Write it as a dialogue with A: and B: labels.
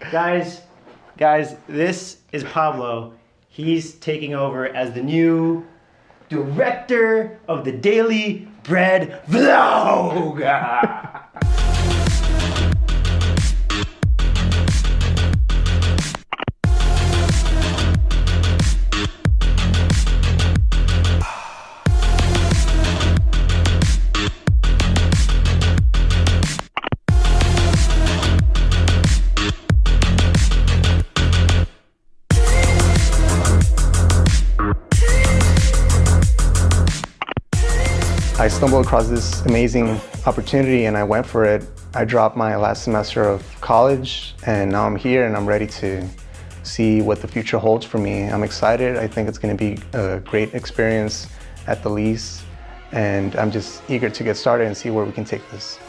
A: guys, guys, this is Pablo. He's taking over as the new director of the Daily Bread Vlog.
B: I stumbled across this amazing opportunity and I went for it. I dropped my last semester of college and now I'm here and I'm ready to see what the future holds for me. I'm excited. I think it's going to be a great experience at the least and I'm just eager to get started and see where we can take this.